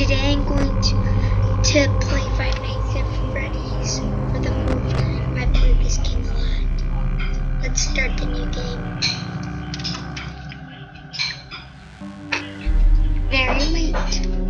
today I'm going to, to play Five Nights at Freddy's for the first time. I played this game a lot. Let's start the new game. Very late.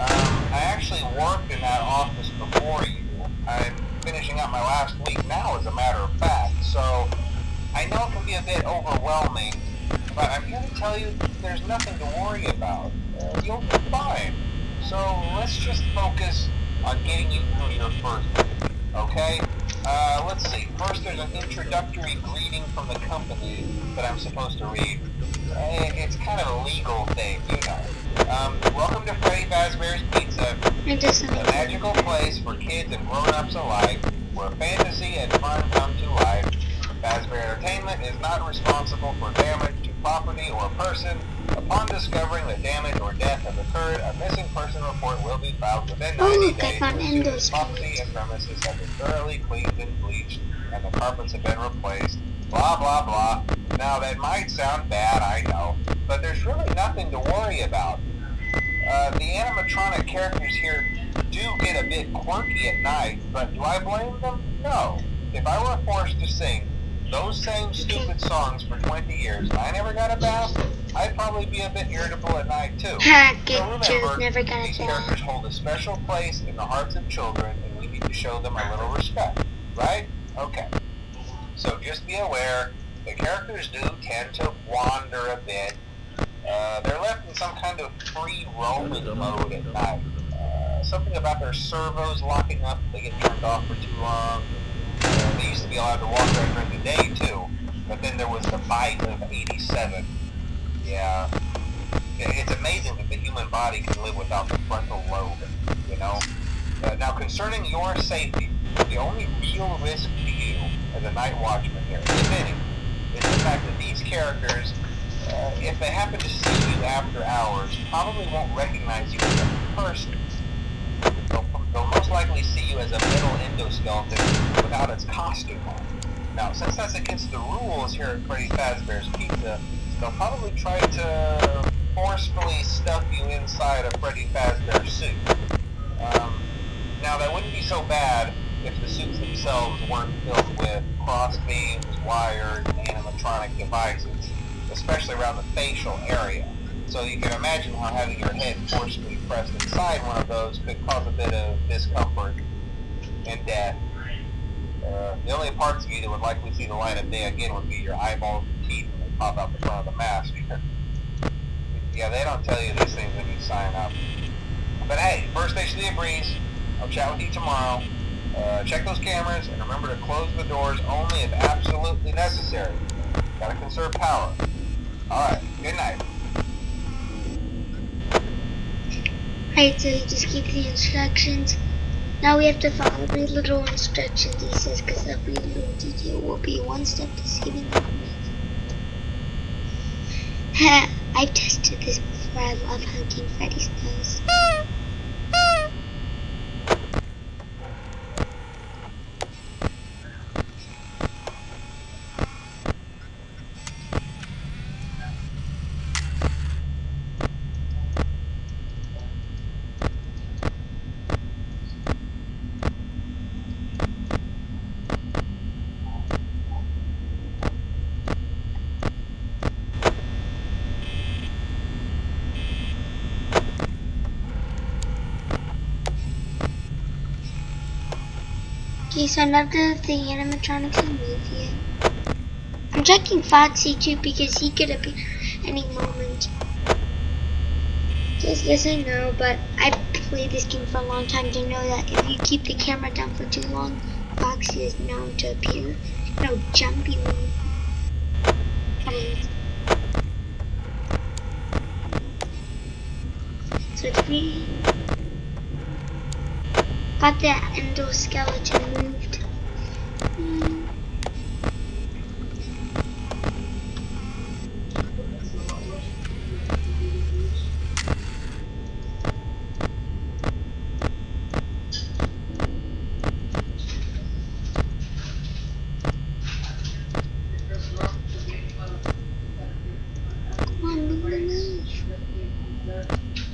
Um, I actually worked in that office before you. I'm finishing up my last week now, as a matter of fact, so I know it can be a bit overwhelming, but I'm here to tell you there's nothing to worry about. You'll be fine. So let's just focus on getting you through your first week, okay? Uh, let's see. First, there's an introductory greeting from the company that I'm supposed to read. Uh, It's kind of a legal thing, a magical place for kids and grown-ups alike, where fantasy and fun come to life. Fazbear Entertainment is not responsible for damage to property or person. Upon discovering that damage or death has occurred, a missing person report will be filed within 90 Oh, days found as soon as Endo's property and premises have been thoroughly cleaned and bleached and the carpets have been replaced. Blah, blah, blah. Now, that might sound bad, I know, but there's really nothing to worry about. Uh, the animatronic characters here do get a bit quirky at night, but do I blame them? No. If I were forced to sing those same stupid songs for 20 years and I never got a bath, I'd probably be a bit irritable at night too. So remember, never got these characters hold a special place in the hearts of children and we need to show them a little respect, right? Okay. So just be aware, the characters do tend to wander a bit. Uh, they're left in some kind of free roaming mode at night. Uh, something about their servos locking up if they get turned off for too long. Uh, they used to be allowed to walk around during the day too, but then there was the bite of 87. Yeah. It's amazing that the human body can live without the frontal lobe, you know? Uh, now, concerning your safety, the only real risk to you as a night watchman here, if any, is the fact that these characters, uh, if they happen to after hours, probably won't recognize you as a person. They'll, they'll most likely see you as a metal endoskeleton without its costume on. Now, since that's against the rules here at Freddy Fazbear's Pizza, they'll probably try to forcefully stuff you inside a Freddy Fazbear suit. Um, now, that wouldn't be so bad if the suits themselves weren't filled with cross beams, wires, and animatronic devices, especially around the facial area. So you can imagine how having your head forcefully pressed inside one of those could cause a bit of discomfort and death. Uh, the only parts of you that would likely see the light of day again would be your eyeballs and teeth when they pop out the front of the mask. yeah, they don't tell you these things when you sign up. But hey, first station of the breeze. I'll chat with you tomorrow. Uh, check those cameras and remember to close the doors only if absolutely necessary. Gotta conserve power. Alright, good night. Right, so you just keep the instructions. Now we have to follow the little instructions he says because every little detail will be one step to saving the world. I've tested this before. I love hunting Freddy's nose. Okay, so of the animatronics can move. I'm checking Foxy too because he could appear any moment. Yes, yes I know, but I played this game for a long time to know that if you keep the camera down for too long, Foxy is known to appear. No, jumpy one. So three. Got the endoskeleton moved. Come on,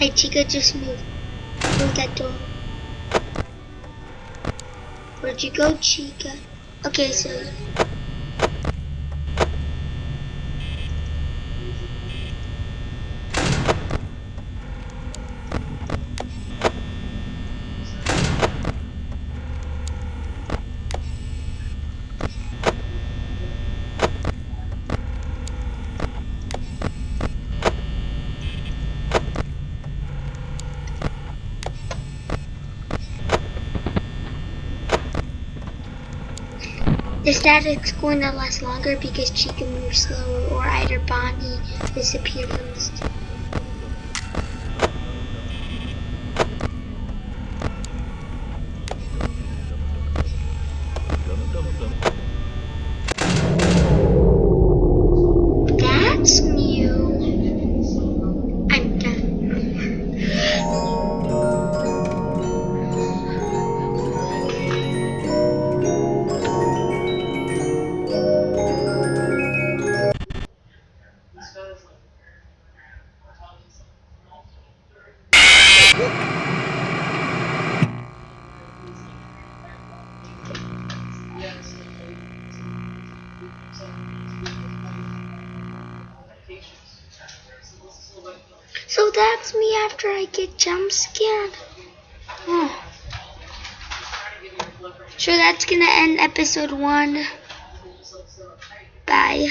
Hey, Chica, just move. Move that door. Where'd you go, Chica? Okay, so. The static's going to last longer because she can move slower or either Bonnie disappear first. That's So that's me after I get jump scared. Oh. So that's gonna end episode one. Bye.